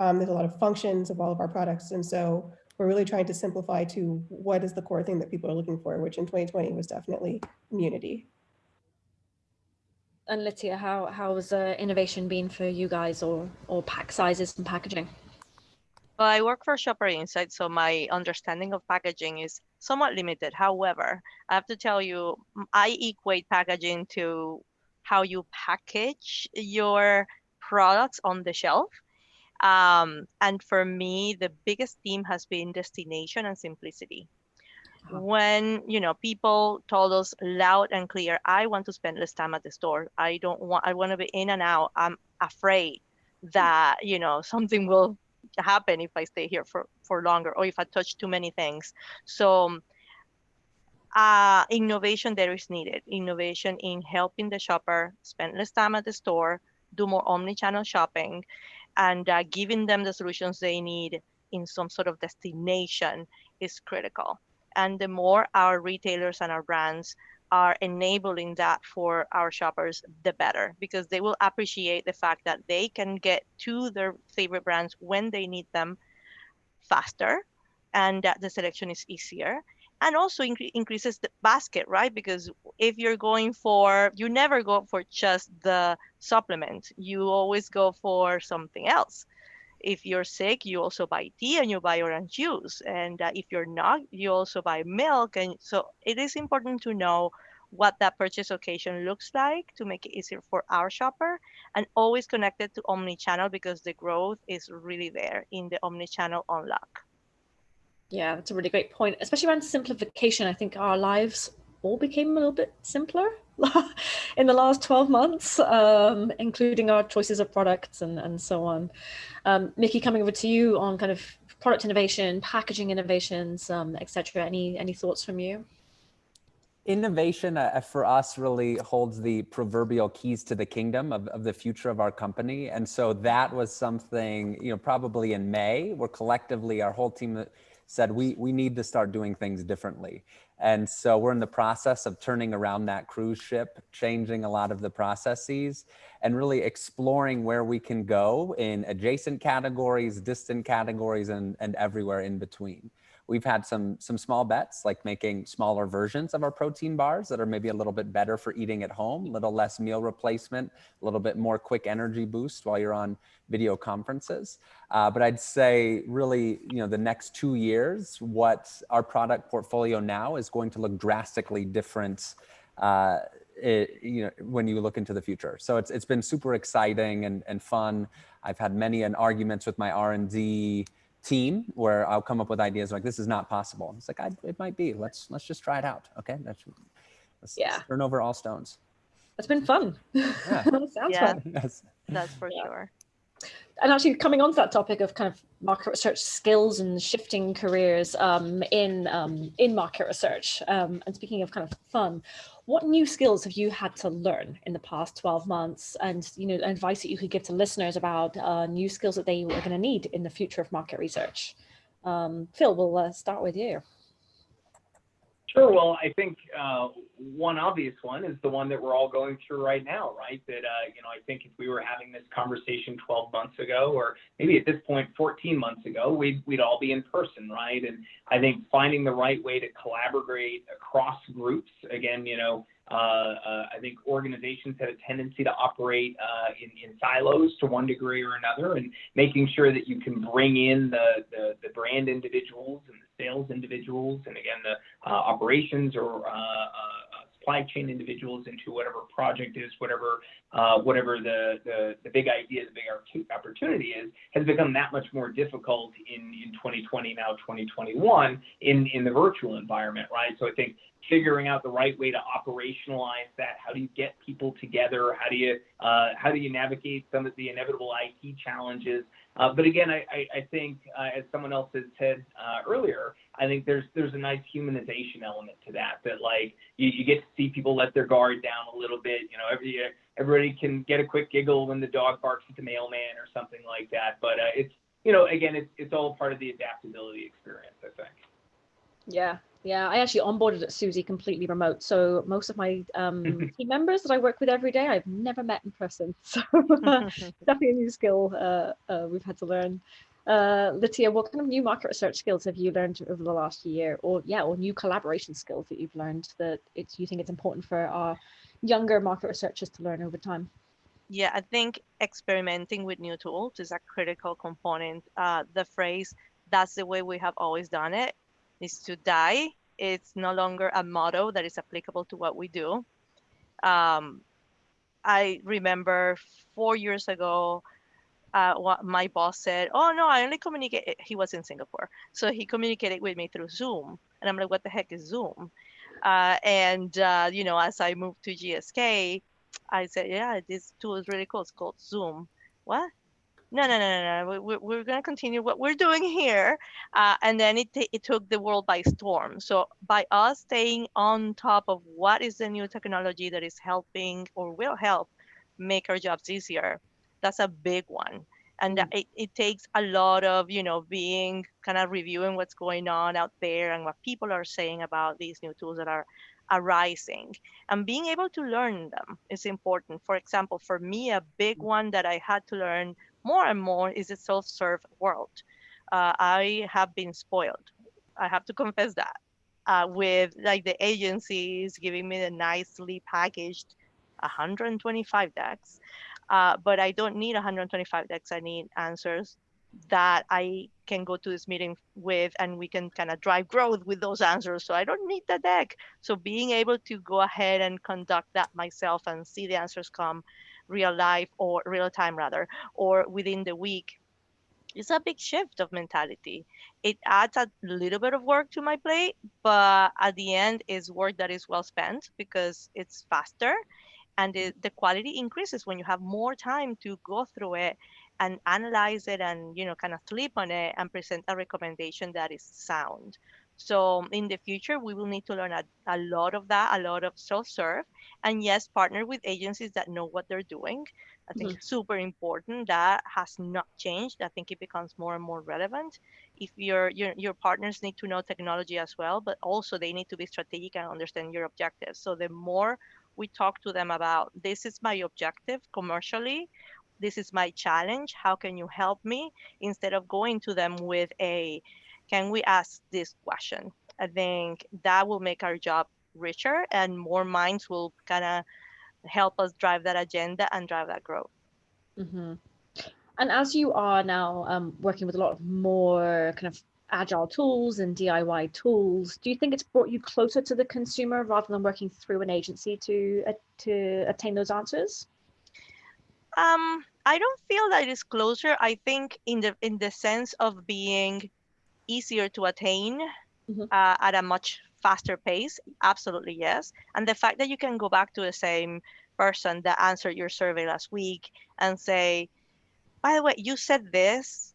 Um, there's a lot of functions of all of our products. And so we're really trying to simplify to what is the core thing that people are looking for, which in 2020 was definitely immunity. And Litya, how, how has uh, innovation been for you guys or, or pack sizes and packaging? Well, I work for Shopper Insight, so my understanding of packaging is somewhat limited. However, I have to tell you, I equate packaging to how you package your products on the shelf. Um, and for me, the biggest theme has been destination and simplicity. When you know people told us loud and clear, I want to spend less time at the store. I don't want. I want to be in and out. I'm afraid that you know something will happen if I stay here for, for longer or if I touch too many things. So uh, innovation there is needed. Innovation in helping the shopper spend less time at the store, do more omni-channel shopping, and uh, giving them the solutions they need in some sort of destination is critical. And the more our retailers and our brands are enabling that for our shoppers, the better, because they will appreciate the fact that they can get to their favorite brands when they need them faster and that the selection is easier and also incre increases the basket right? Because if you're going for you never go for just the supplement. You always go for something else. If you're sick you also buy tea and you buy orange juice and uh, if you're not you also buy milk and so it is important to know what that purchase occasion looks like to make it easier for our shopper and always connected to omni-channel because the growth is really there in the omni-channel unlock. Yeah, that's a really great point, especially around simplification. I think our lives all became a little bit simpler in the last 12 months, um, including our choices of products and, and so on. Um, Mickey, coming over to you on kind of product innovation, packaging innovations, um, etc. Any, any thoughts from you? Innovation uh, for us really holds the proverbial keys to the kingdom of, of the future of our company. And so that was something, you know, probably in May, where collectively our whole team said we, we need to start doing things differently. And so we're in the process of turning around that cruise ship, changing a lot of the processes and really exploring where we can go in adjacent categories, distant categories, and, and everywhere in between. We've had some, some small bets, like making smaller versions of our protein bars that are maybe a little bit better for eating at home, a little less meal replacement, a little bit more quick energy boost while you're on video conferences. Uh, but I'd say really, you know, the next two years, what our product portfolio now is going to look drastically different uh, it, you know, when you look into the future. So it's, it's been super exciting and, and fun. I've had many an arguments with my R&D team where I'll come up with ideas like this is not possible. It's like I, it might be. Let's let's just try it out. Okay, let's, let's, yeah. Let's turn over all stones. It's been fun. Yeah. Sounds yeah. fun. Yes. That's for yeah. sure. And actually, coming on to that topic of kind of market research skills and shifting careers um, in um, in market research, um, and speaking of kind of fun, what new skills have you had to learn in the past 12 months? And you know advice that you could give to listeners about uh, new skills that they are going to need in the future of market research. Um, phil we'll uh, start with you Sure. Well, I think uh, one obvious one is the one that we're all going through right now, right? That, uh, you know, I think if we were having this conversation 12 months ago, or maybe at this point 14 months ago, we'd, we'd all be in person, right? And I think finding the right way to collaborate across groups, again, you know, uh, uh, I think organizations have a tendency to operate uh, in, in, silos to one degree or another, and making sure that you can bring in the, the, the brand individuals and sales individuals, and again the uh, operations or uh, uh, supply chain individuals into whatever project is, whatever whatever the, the, the big idea, the big opportunity is, has become that much more difficult in, in 2020 now 2021 in in the virtual environment, right? So I think figuring out the right way to operationalize that. How do you get people together? How do you uh, how do you navigate some of the inevitable IT challenges? Uh, but again, I, think uh, as someone else had said uh, earlier, I think there's there's a nice humanization element to that. That like you, get to see people let their guard down a little bit. You know, every everybody can get a quick giggle when the dog barks at the mailman or something like that. But it's you know again it's it's all part of the adaptability experience. I think. Yeah, yeah, I actually onboarded at Suzy completely remote. So most of my um, team members that I work with every day, I've never met in person. So definitely a new skill uh, uh, we've had to learn. Uh, Letitia, what kind of new market research skills have you learned over the last year, or yeah, or new collaboration skills that you've learned that it's you think it's important for our younger market researchers to learn over time? Yeah, I think experimenting with new tools is a critical component. Uh, the phrase "that's the way we have always done it" is to die. It's no longer a motto that is applicable to what we do. Um, I remember four years ago, uh, what my boss said, "Oh no, I only communicate." He was in Singapore, so he communicated with me through Zoom, and I'm like, "What the heck is Zoom?" Uh, and uh, you know, as I moved to GSK, I said, "Yeah, this tool is really cool. It's called Zoom." What? No, no, no, no, no. We, we're going to continue what we're doing here. Uh, and then it, it took the world by storm. So by us staying on top of what is the new technology that is helping or will help make our jobs easier, that's a big one. And mm. it, it takes a lot of, you know, being kind of reviewing what's going on out there and what people are saying about these new tools that are arising and being able to learn them is important. For example, for me, a big mm. one that I had to learn more and more is a self-serve world. Uh, I have been spoiled. I have to confess that uh, with like the agencies giving me the nicely packaged 125 decks. Uh, but I don't need 125 decks. I need answers that I can go to this meeting with and we can kind of drive growth with those answers. So I don't need the deck. So being able to go ahead and conduct that myself and see the answers come real life or real time rather, or within the week is a big shift of mentality. It adds a little bit of work to my plate, but at the end is work that is well spent because it's faster and the, the quality increases when you have more time to go through it and analyze it and you know kind of sleep on it and present a recommendation that is sound so in the future we will need to learn a, a lot of that a lot of self-serve and yes partner with agencies that know what they're doing. I think mm-hmm. super important that has not changed. I think it becomes more and more relevant. If your, your your partners need to know technology as well but also they need to be strategic and understand your objectives. So the more we talk to them about this is my objective commercially. This is my challenge. How can you help me? instead of going to them with a can we ask this question i think that will make our job richer and more minds will kind of help us drive that agenda and drive that growth mm-hmm. and as you are now um, working with a lot of more kind of agile tools and diy tools do you think it's brought you closer to the consumer rather than working through an agency to uh, to attain those answers um, I don't feel that it's closer. I think in the in the sense of being easier to attain mm-hmm. uh, at a much faster pace. Absolutely yes. And the fact that you can go back to the same person that answered your survey last week and say, by the way, you said this.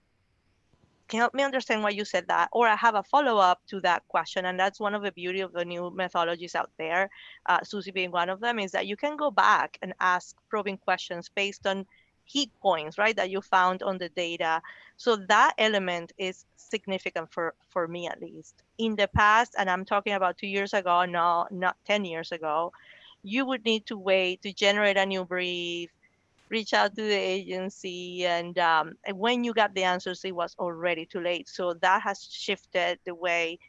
Can you help me understand why you said that? Or I have a follow up to that question. And that's one of the beauty of the new methodologies out there, uh, Suzy being one of them, is that you can go back and ask probing questions based on heat points, right, that you found on the data. So that element is significant for, for me at least. In the past, and I'm talking about two years ago, no, not 10 years ago, you would need to wait to generate a new brief, reach out to the agency, and, um, and when you got the answers, it was already too late. So that has shifted the way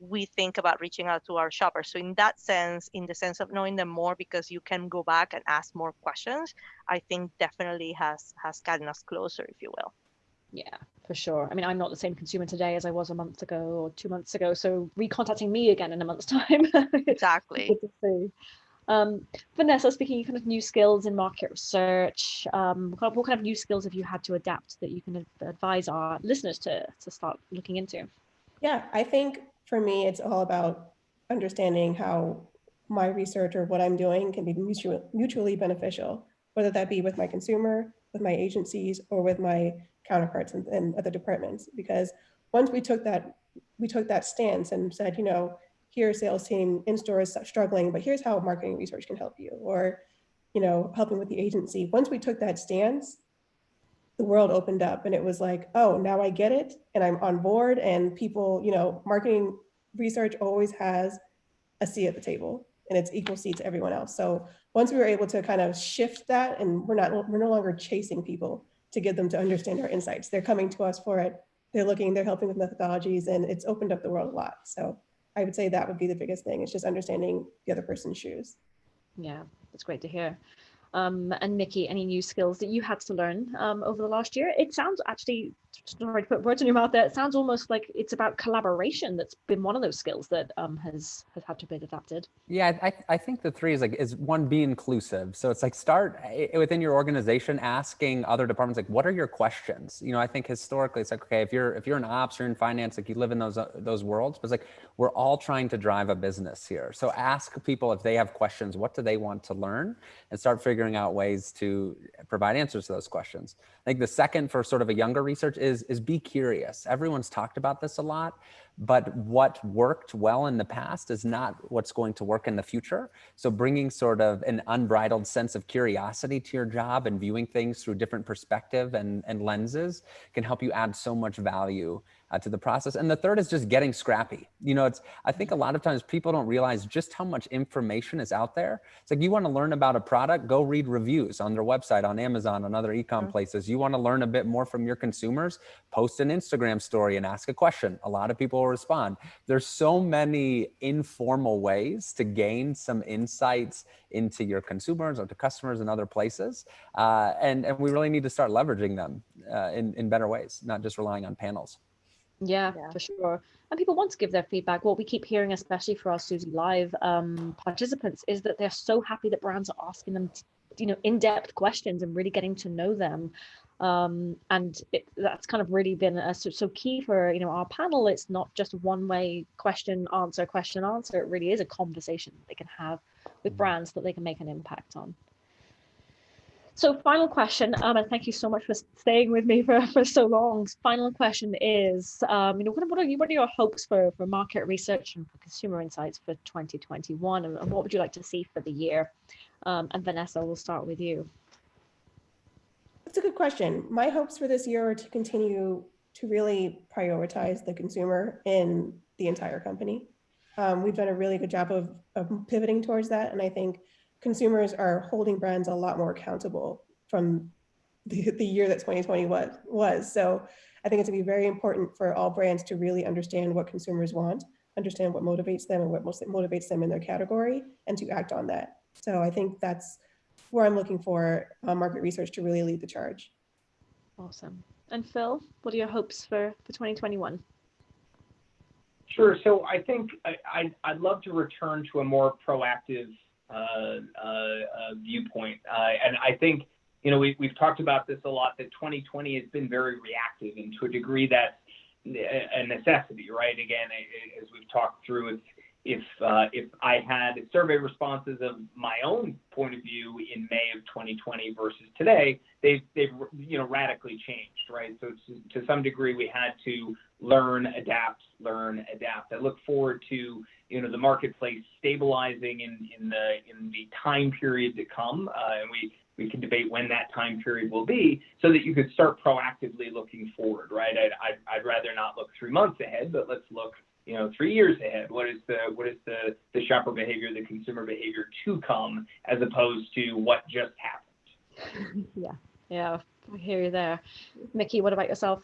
we think about reaching out to our shoppers. So in that sense, in the sense of knowing them more because you can go back and ask more questions, I think definitely has has gotten us closer, if you will. Yeah, for sure. I mean, I'm not the same consumer today as I was a month ago or two months ago. So recontacting me again in a month's time. exactly. Um, Vanessa, speaking of kind of new skills in market research, um, what kind of new skills have you had to adapt that you can advise our listeners to, to start looking into? Yeah, I think for me, it's all about understanding how my research or what I'm doing can be mutually, mutually beneficial, whether that be with my consumer, with my agencies, or with my counterparts in other departments. Because once we took that, we took that stance and said, you know, here sales team in store is struggling, but here's how marketing research can help you, or you know, helping with the agency. Once we took that stance, the world opened up and it was like, oh, now I get it and I'm on board. And people, you know, marketing research always has a seat at the table and it's equal seat to everyone else. So once we were able to kind of shift that and we're not, we're no longer chasing people to get them to understand our insights. They're coming to us for it. They're looking, they're helping with methodologies and it's opened up the world a lot. So I would say that would be the biggest thing. It's just understanding the other person's shoes. Yeah, that's great to hear um, and Nikki, any new skills that you had to learn um, over the last year? It sounds actually, sorry to put words in your mouth there, it sounds almost like it's about collaboration that's been one of those skills that um, has, has had to be adapted. Yeah, I, I think the three is like, is one, be inclusive. So it's like start eh, within your organization asking other departments, like, what are your questions? You know, I think historically it's like, okay, if you're, if you're in ops or in finance, like you live in those, uh, those worlds, but it's like, we're all trying to drive a business here. So ask people if they have questions, what do they want to learn and start figuring out ways to provide answers to those questions. I think the second for sort of a younger research is, is be curious. Everyone's talked about this a lot, but what worked well in the past is not what's going to work in the future. So bringing sort of an unbridled sense of curiosity to your job and viewing things through different perspective and, and lenses can help you add so much value uh, to the process. And the third is just getting scrappy. You know, it's, I think a lot of times people don't realize just how much information is out there. It's like you want to learn about a product, go read reviews on their website, on Amazon, on other e-com mm -hmm. places. You want to learn a bit more from your consumers, post an Instagram story and ask a question. A lot of people will respond. There's so many informal ways to gain some insights into your consumers or to customers in other places. Uh, and, and we really need to start leveraging them uh, in, in better ways, not just relying on panels. Yeah, yeah, for sure. And people want to give their feedback. What we keep hearing, especially for our Suzy Live um, participants, is that they're so happy that brands are asking them, you know, in-depth questions and really getting to know them. Um, and it, that's kind of really been a, so, so key for you know our panel. It's not just one way question answer question answer. It really is a conversation they can have with mm. brands that they can make an impact on. So final question, um, and thank you so much for staying with me for, for so long. Final question is, um, you know, what, what, are you, what are your hopes for, for market research and for consumer insights for 2021? And, and what would you like to see for the year? Um, and Vanessa, we'll start with you. That's a good question. My hopes for this year are to continue to really prioritize the consumer in the entire company. Um, we've done a really good job of, of pivoting towards that. And I think consumers are holding brands a lot more accountable from the, the year that 2020 was, was. So I think it's gonna be very important for all brands to really understand what consumers want, understand what motivates them and what most motivates them in their category and to act on that. So I think that's where I'm looking for uh, market research to really lead the charge. Awesome. And Phil, what are your hopes for, for 2021? Sure. So I think I, I, would love to return to a more proactive Uh, uh, uh, viewpoint. Uh, and I think, you know, we, we've talked about this a lot, that 2020 has been very reactive and to a degree that's a necessity, right? Again, as we've talked through, if if uh, if I had survey responses of my own point of view in May of 2020 versus today, they've they've you know radically changed, right? So to, to some degree, we had to learn, adapt, learn, adapt. I look forward to you know the marketplace stabilizing in in the in the time period to come, uh, and we we can debate when that time period will be, so that you could start proactively looking forward, right? I'd, I'd, I'd rather not look three months ahead, but let's look you know three years ahead what is the what is the the shopper behavior the consumer behavior to come as opposed to what just happened yeah yeah i hear you there mickey what about yourself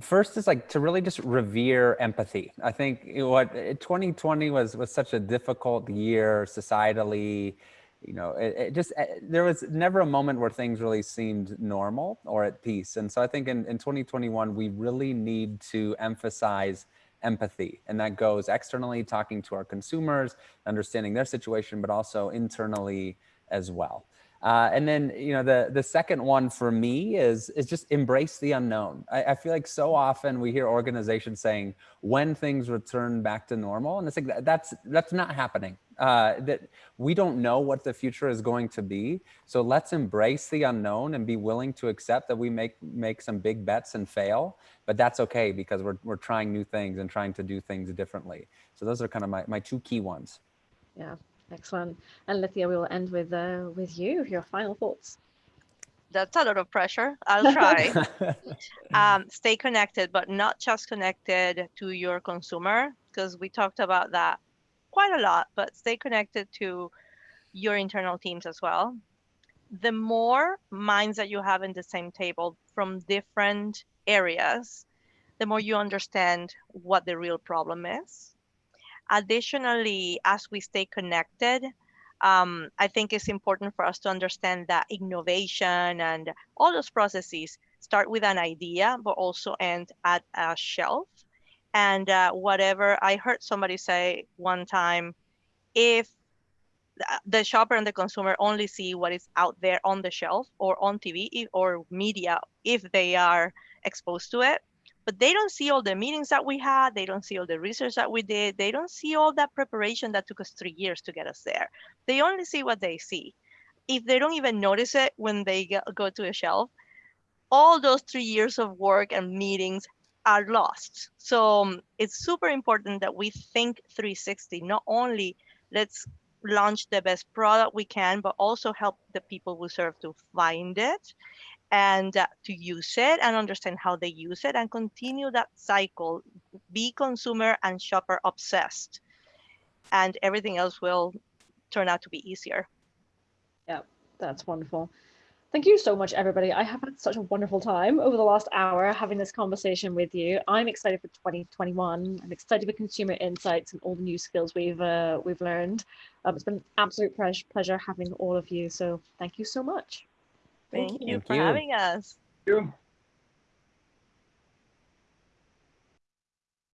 First is like to really just revere empathy. I think what 2020 was was such a difficult year societally. You know, it, it just eh, there was never a moment where things really seemed normal or at peace. And so I think in, in 2021 we really need to emphasize empathy. And that goes externally talking to our consumers, understanding their situation, but also internally as well. Uh, and then, you know, the, the second one for me is, is just embrace the unknown. I, I, feel like so often we hear organizations saying when things return back to normal, and it's like that's that's not happening. Uh, that we don't know what the future is going to be. So let's embrace the unknown and be willing to accept that we make make some big bets and fail, but that's okay because we're we're trying new things and trying to do things differently. So those are kind of my my two key ones. Yeah. Excellent. And Lithia, we will end with uh, with you, your final thoughts. That's a lot of pressure. I'll try. um, stay connected, but not just connected to your consumer, because we talked about that quite a lot, but stay connected to your internal teams as well. The more minds that you have in the same table from different areas, the more you understand what the real problem is Additionally, as we stay connected, um, I think it's important for us to understand that innovation and all those processes start with an idea, but also end at a shelf. And uh, whatever I heard somebody say one time, if the shopper and the consumer only see what is out there on the shelf or on TV or media if they are exposed to it, but they don't see all the meetings that we had. They don't see all the research that we did. They don't see all that preparation that took us three years to get us there. They only see what they see. If they don't even notice it when they go to a shelf, all those three years of work and meetings are lost. So um, it's super important that we think 360, not only let's launch the best product we can, but also help the people we serve to find it and uh, to use it and understand how they use it and continue that cycle. Be consumer and shopper obsessed, and everything else will turn out to be easier. Yeah, that's wonderful. Thank you so much, everybody. I have had such a wonderful time over the last hour having this conversation with you. I'm excited for 2021. I'm excited for consumer insights and all the new skills we've uh, we've learned. Um, it's been an absolute pleasure, pleasure having all of you. So thank you so much. Thank, Thank you you. for you. having us. Thank you.